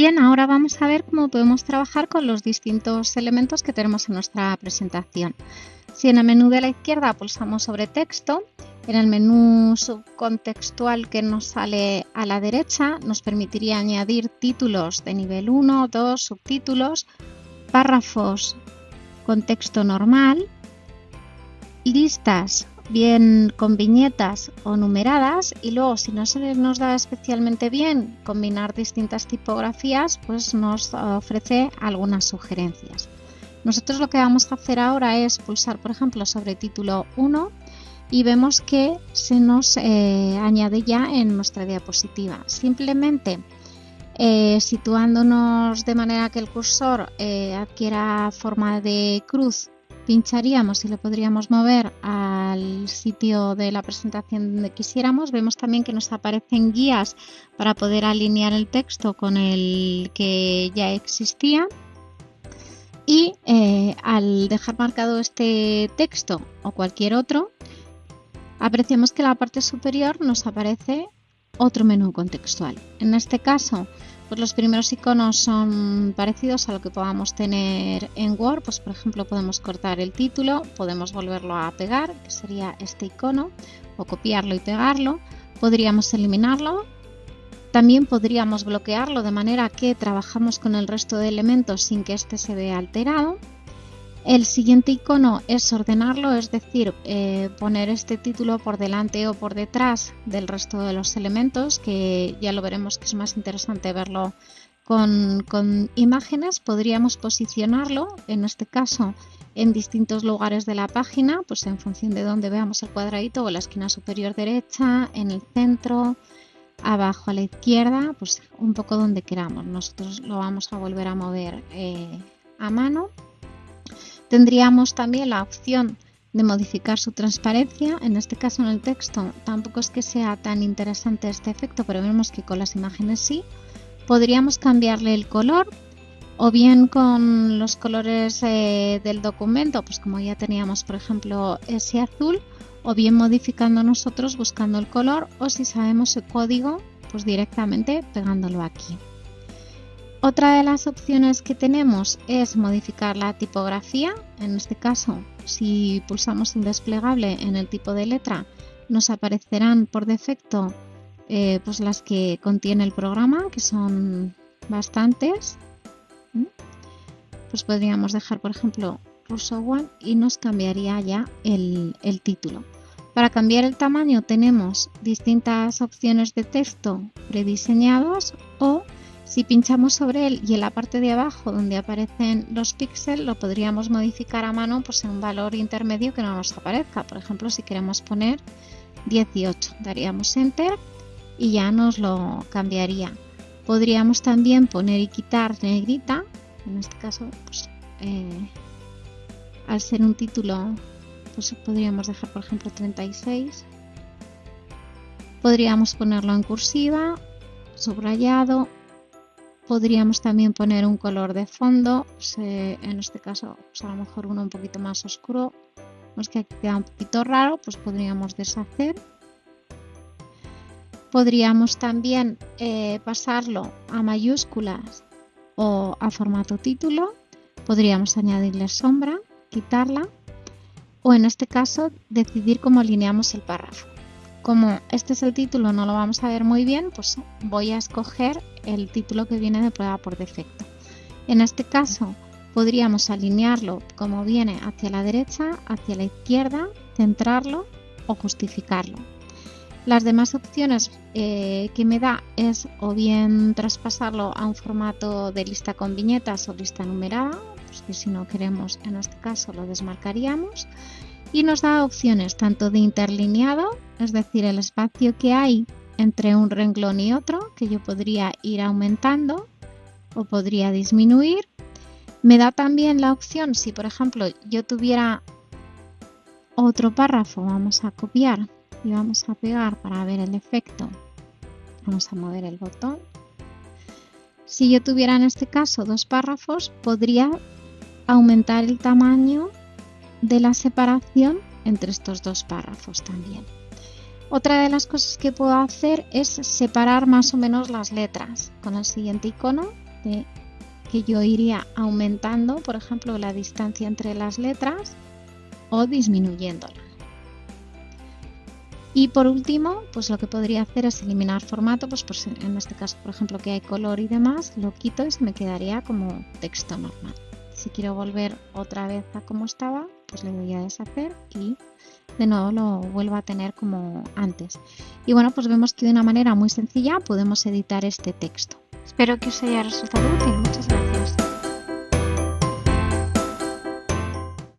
Bien, ahora vamos a ver cómo podemos trabajar con los distintos elementos que tenemos en nuestra presentación. Si en el menú de la izquierda pulsamos sobre texto, en el menú subcontextual que nos sale a la derecha nos permitiría añadir títulos de nivel 1, 2, subtítulos, párrafos con texto normal, listas bien con viñetas o numeradas y luego si no se nos da especialmente bien combinar distintas tipografías pues nos ofrece algunas sugerencias. Nosotros lo que vamos a hacer ahora es pulsar por ejemplo sobre título 1 y vemos que se nos eh, añade ya en nuestra diapositiva. Simplemente eh, situándonos de manera que el cursor eh, adquiera forma de cruz pincharíamos y lo podríamos mover al sitio de la presentación donde quisiéramos. Vemos también que nos aparecen guías para poder alinear el texto con el que ya existía. Y eh, al dejar marcado este texto o cualquier otro, apreciamos que en la parte superior nos aparece otro menú contextual. En este caso, pues los primeros iconos son parecidos a lo que podamos tener en Word, pues por ejemplo podemos cortar el título, podemos volverlo a pegar, que sería este icono, o copiarlo y pegarlo, podríamos eliminarlo, también podríamos bloquearlo de manera que trabajamos con el resto de elementos sin que este se vea alterado el siguiente icono es ordenarlo, es decir, eh, poner este título por delante o por detrás del resto de los elementos, que ya lo veremos que es más interesante verlo con, imágenes. Podríamos posicionarlo, en este caso, en distintos lugares de la página, pues en función de donde veamos el cuadradito o la esquina superior derecha, en el centro, abajo a la izquierda, pues un poco donde queramos. Nosotros lo vamos a volver a mover eh, a mano. Tendríamos también la opción de modificar su transparencia. En este caso en el texto tampoco es que sea tan interesante este efecto, pero vemos que con las imágenes sí. Podríamos cambiarle el color o bien con los colores eh, del documento, pues como ya teníamos por ejemplo ese azul, o bien modificando nosotros buscando el color o si sabemos el código, pues directamente pegándolo aquí. Otra de las opciones que tenemos es modificar la tipografía. En este caso, si pulsamos el desplegable en el tipo de letra, nos aparecerán por defecto eh, pues las que contiene el programa, que son bastantes. ¿Mm? Pues podríamos dejar, por ejemplo, Russo One y nos cambiaría ya el, el título. Para cambiar el tamaño tenemos distintas opciones de texto prediseñados o si pinchamos sobre él y en la parte de abajo donde aparecen los píxeles lo podríamos modificar a mano pues en un valor intermedio que no nos aparezca. Por ejemplo, si queremos poner 18, daríamos Enter y ya nos lo cambiaría. Podríamos también poner y quitar negrita, en este caso pues, eh, al ser un título pues podríamos dejar por ejemplo 36. Podríamos ponerlo en cursiva, subrayado Podríamos también poner un color de fondo, en este caso pues a lo mejor uno un poquito más oscuro, es que aquí queda un poquito raro, pues podríamos deshacer. Podríamos también eh, pasarlo a mayúsculas o a formato título. Podríamos añadirle sombra, quitarla o en este caso decidir cómo alineamos el párrafo. Como este es el título, no lo vamos a ver muy bien, pues voy a escoger el título que viene de prueba por defecto. En este caso podríamos alinearlo como viene hacia la derecha, hacia la izquierda, centrarlo o justificarlo. Las demás opciones eh, que me da es o bien traspasarlo a un formato de lista con viñetas o lista numerada, pues que si no queremos en este caso lo desmarcaríamos y nos da opciones tanto de interlineado, es decir, el espacio que hay entre un renglón y otro, que yo podría ir aumentando o podría disminuir. Me da también la opción, si por ejemplo yo tuviera otro párrafo, vamos a copiar y vamos a pegar para ver el efecto. Vamos a mover el botón. Si yo tuviera en este caso dos párrafos, podría aumentar el tamaño de la separación entre estos dos párrafos también. Otra de las cosas que puedo hacer es separar más o menos las letras. Con el siguiente icono de que yo iría aumentando, por ejemplo, la distancia entre las letras o disminuyéndola. Y por último, pues lo que podría hacer es eliminar formato, pues, pues en este caso, por ejemplo, que hay color y demás, lo quito y me quedaría como texto normal. Si quiero volver otra vez a como estaba, pues le doy a deshacer y de nuevo lo vuelvo a tener como antes. Y bueno, pues vemos que de una manera muy sencilla podemos editar este texto. Espero que os haya resultado útil. Muchas gracias.